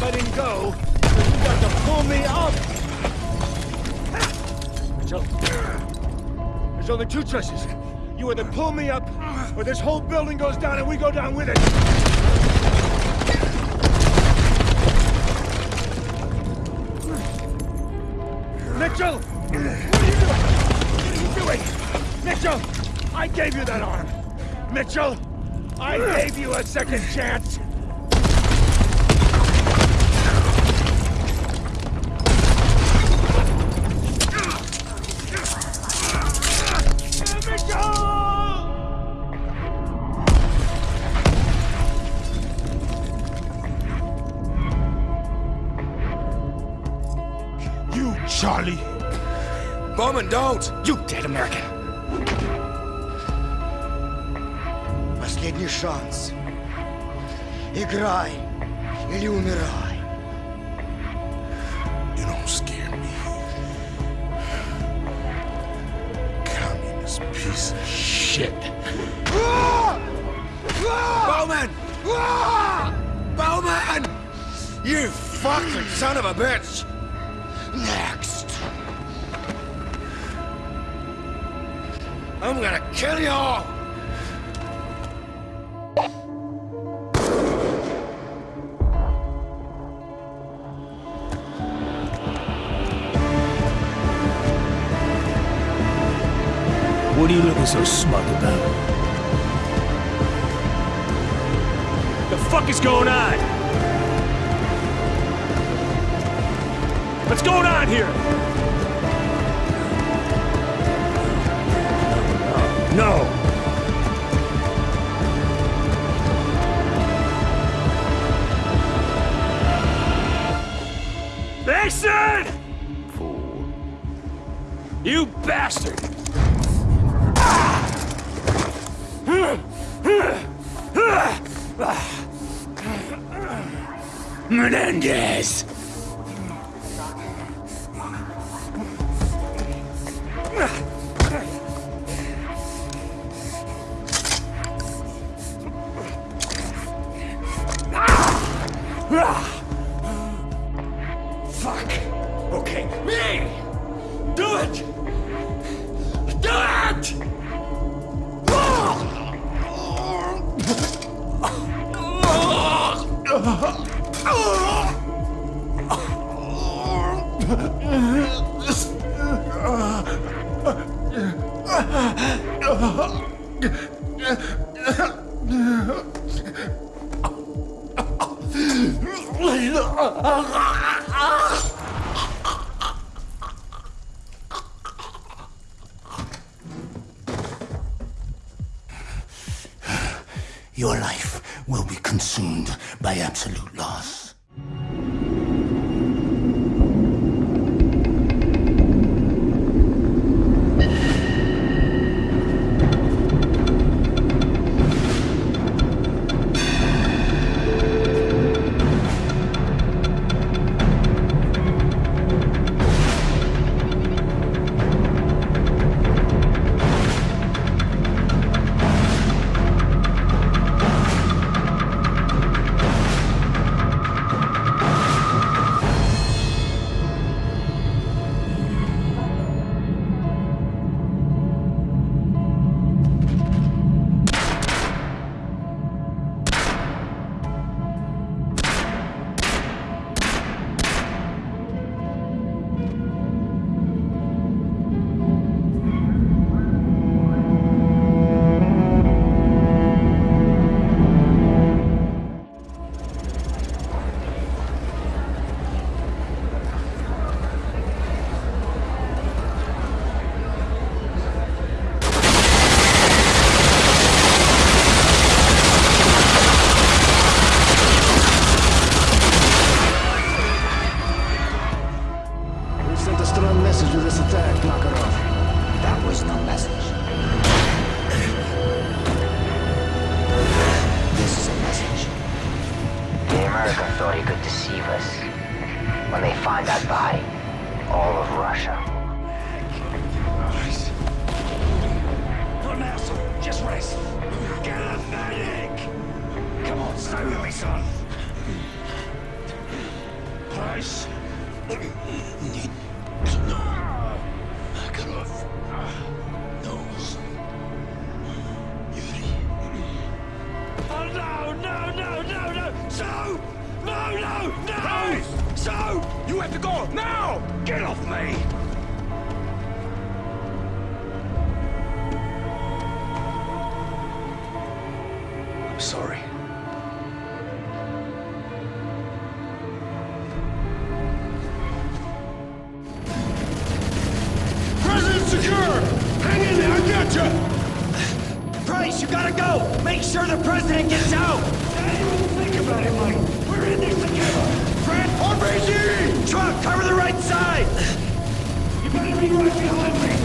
letting go, so you got to pull me up! Mitchell, there's only two choices. You either pull me up, or this whole building goes down and we go down with it! Mitchell! What are you doing? What are you doing? Mitchell! I gave you that arm! Mitchell! I gave you a second chance! You, Charlie! Bowman, don't! You dead American! шанс. Играй или умирай. You don't scare me. Communist piece of shit. Bowman! Bowman! You fucking son of a bitch! Next. I'm gonna kill you all! What are you looking so smug about? The fuck is going on? What's going on here? No. Mason! Fool. You bastard! Menendez! Your life will be consumed by absolute loss. With this attack, Makarov. That was no message. This is a message. The Americans thought he could deceive us. When they find that body, all of Russia. No! So! You have to go now! Get off me! I'm sorry. President secure! Hang in there, I got you! Price, you gotta go! Make sure the president gets out! Think about it, Mike. In this! Truck, cover the right side! You better be right behind me.